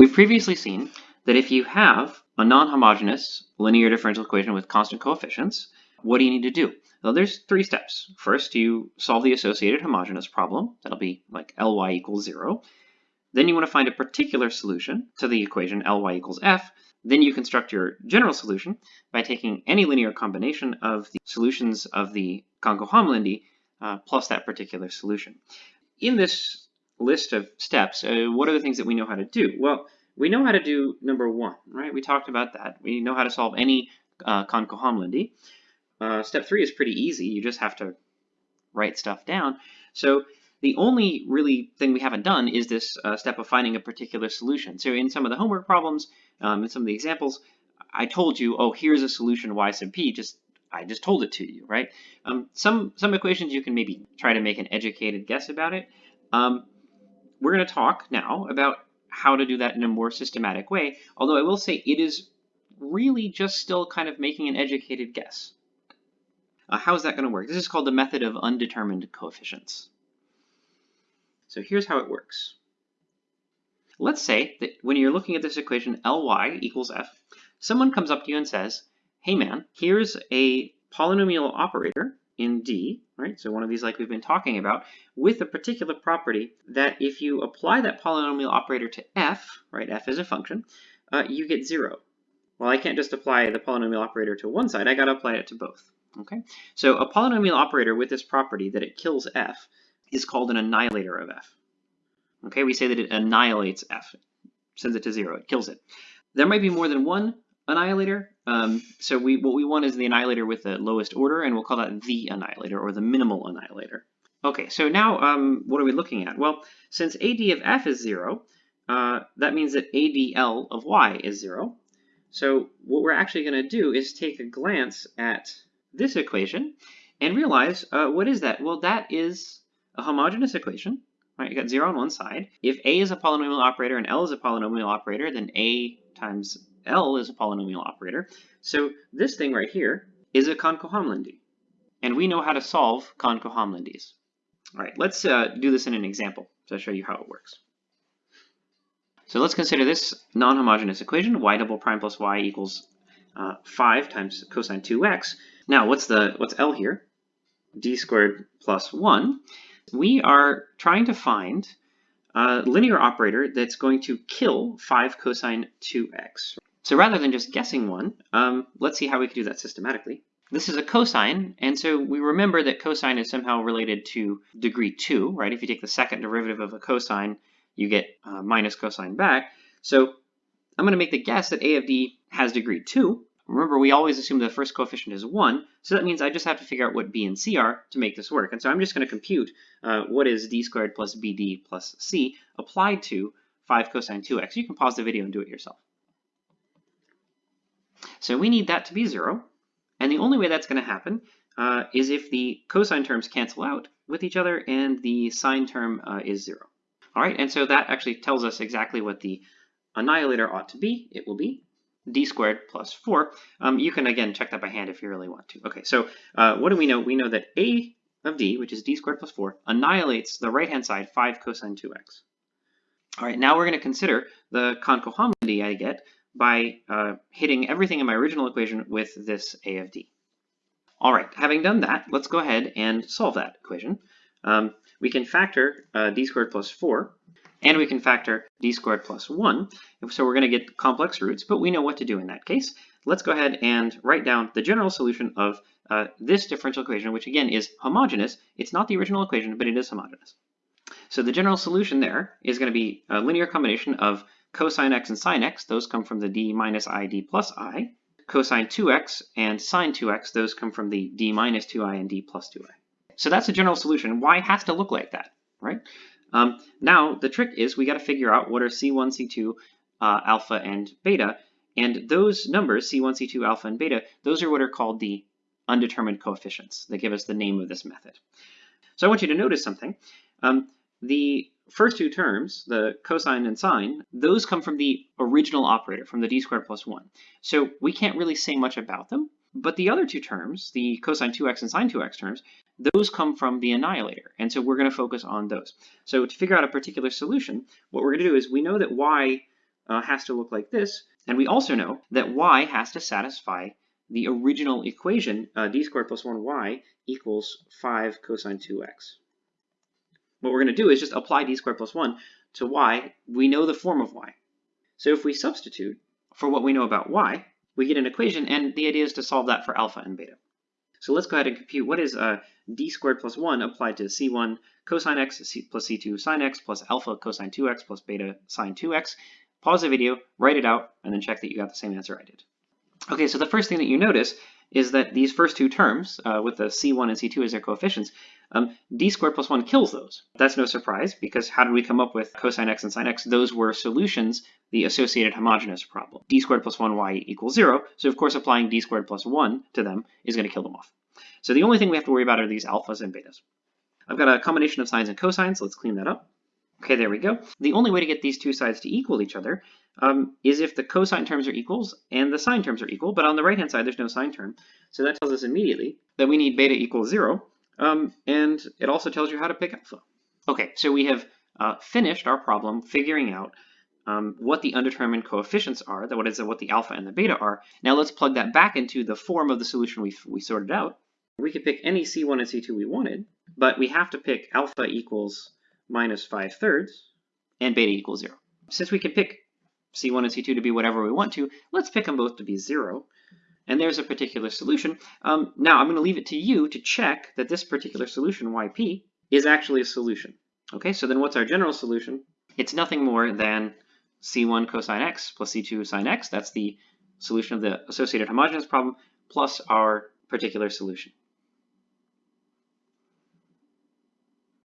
We've previously seen that if you have a non-homogeneous linear differential equation with constant coefficients, what do you need to do? Well, there's three steps. First, you solve the associated homogeneous problem. That'll be like Ly equals zero. Then you want to find a particular solution to the equation Ly equals f. Then you construct your general solution by taking any linear combination of the solutions of the Konko-Hamlindi uh, plus that particular solution. In this list of steps, uh, what are the things that we know how to do? Well, we know how to do number one, right? We talked about that. We know how to solve any uh. Uh, step three is pretty easy. You just have to write stuff down. So the only really thing we haven't done is this uh, step of finding a particular solution. So in some of the homework problems, um, in some of the examples, I told you, oh, here's a solution y sub p, just I just told it to you, right? Um, some, some equations you can maybe try to make an educated guess about it. Um, we're going to talk now about how to do that in a more systematic way, although I will say it is really just still kind of making an educated guess. Uh, how is that going to work? This is called the method of undetermined coefficients. So here's how it works. Let's say that when you're looking at this equation Ly equals f, someone comes up to you and says, hey man, here's a polynomial operator in D, right? So one of these like we've been talking about, with a particular property that if you apply that polynomial operator to f, right, f is a function, uh, you get zero. Well, I can't just apply the polynomial operator to one side, I gotta apply it to both, okay? So a polynomial operator with this property that it kills f is called an annihilator of f. Okay, we say that it annihilates f, sends it to zero, it kills it. There might be more than one annihilator. Um, so we what we want is the annihilator with the lowest order, and we'll call that the annihilator or the minimal annihilator. Okay, so now um, what are we looking at? Well, since AD of f is zero, uh, that means that ADL of y is zero. So what we're actually going to do is take a glance at this equation and realize uh, what is that? Well, that is a homogeneous equation. Right, you got zero on one side. If a is a polynomial operator and L is a polynomial operator, then a times L is a polynomial operator. So this thing right here is a Konko-Hamlindi. And we know how to solve Konko-Hamlindis. All right, let's uh, do this in an example to show you how it works. So let's consider this non-homogeneous equation, y double prime plus y equals uh, 5 times cosine 2x. Now, what's the what's L here? d squared plus 1. We are trying to find a linear operator that's going to kill 5 cosine 2x. So rather than just guessing one, um, let's see how we can do that systematically. This is a cosine, and so we remember that cosine is somehow related to degree 2, right? If you take the second derivative of a cosine, you get uh, minus cosine back. So I'm going to make the guess that a of d has degree 2. Remember, we always assume the first coefficient is 1, so that means I just have to figure out what b and c are to make this work. And so I'm just going to compute uh, what is d squared plus bd plus c applied to 5 cosine 2x. You can pause the video and do it yourself. So we need that to be zero. And the only way that's going to happen uh, is if the cosine terms cancel out with each other and the sine term uh, is zero. All right, and so that actually tells us exactly what the annihilator ought to be. It will be d squared plus 4. Um, you can, again, check that by hand if you really want to. Okay, so uh, what do we know? We know that a of d, which is d squared plus 4, annihilates the right-hand side 5 cosine 2x. All right, now we're going to consider the Konko-Hamlindi I get by uh, hitting everything in my original equation with this a of d. All right, having done that, let's go ahead and solve that equation. Um, we can factor uh, d squared plus 4, and we can factor d squared plus 1. So we're going to get complex roots, but we know what to do in that case. Let's go ahead and write down the general solution of uh, this differential equation, which again is homogeneous. It's not the original equation, but it is homogeneous. So the general solution there is going to be a linear combination of cosine x and sine x, those come from the d minus i, d plus i. Cosine 2x and sine 2x, those come from the d minus 2i and d plus 2i. So that's a general solution. Y has to look like that, right? Um, now, the trick is we got to figure out what are C1, C2, uh, alpha, and beta. And those numbers, C1, C2, alpha, and beta, those are what are called the undetermined coefficients. They give us the name of this method. So I want you to notice something. Um, the first two terms, the cosine and sine, those come from the original operator, from the d squared plus 1. So we can't really say much about them. But the other two terms, the cosine 2x and sine 2x terms, those come from the annihilator. And so we're going to focus on those. So to figure out a particular solution, what we're going to do is we know that y uh, has to look like this. And we also know that y has to satisfy the original equation, uh, d squared plus 1y equals 5 cosine 2x. What we're going to do is just apply d squared plus 1 to y. We know the form of y. So if we substitute for what we know about y, we get an equation, and the idea is to solve that for alpha and beta. So let's go ahead and compute what is uh, d squared plus 1 applied to c1 cosine x c plus c2 sine x plus alpha cosine 2x plus beta sine 2x. Pause the video, write it out, and then check that you got the same answer I did. Okay, so the first thing that you notice is that these first two terms, uh, with the c1 and c2 as their coefficients, um, d squared plus 1 kills those. That's no surprise, because how did we come up with cosine x and sine x? Those were solutions, the associated homogeneous problem. d squared plus 1y equals 0, so of course applying d squared plus 1 to them is going to kill them off. So the only thing we have to worry about are these alphas and betas. I've got a combination of sines and cosines, so let's clean that up. Okay, there we go. The only way to get these two sides to equal each other um, is if the cosine terms are equals and the sine terms are equal, but on the right-hand side, there's no sine term. So that tells us immediately that we need beta equals zero, um, and it also tells you how to pick alpha. Okay, so we have uh, finished our problem figuring out um, what the undetermined coefficients are, that what is what the alpha and the beta are. Now let's plug that back into the form of the solution we, we sorted out. We could pick any C1 and C2 we wanted, but we have to pick alpha equals minus 5 thirds and beta equals 0. Since we can pick C1 and C2 to be whatever we want to, let's pick them both to be 0. And there's a particular solution. Um, now I'm going to leave it to you to check that this particular solution, yp, is actually a solution. Okay, so then what's our general solution? It's nothing more than c1 cosine x plus c2 sine x. That's the solution of the associated homogeneous problem plus our particular solution.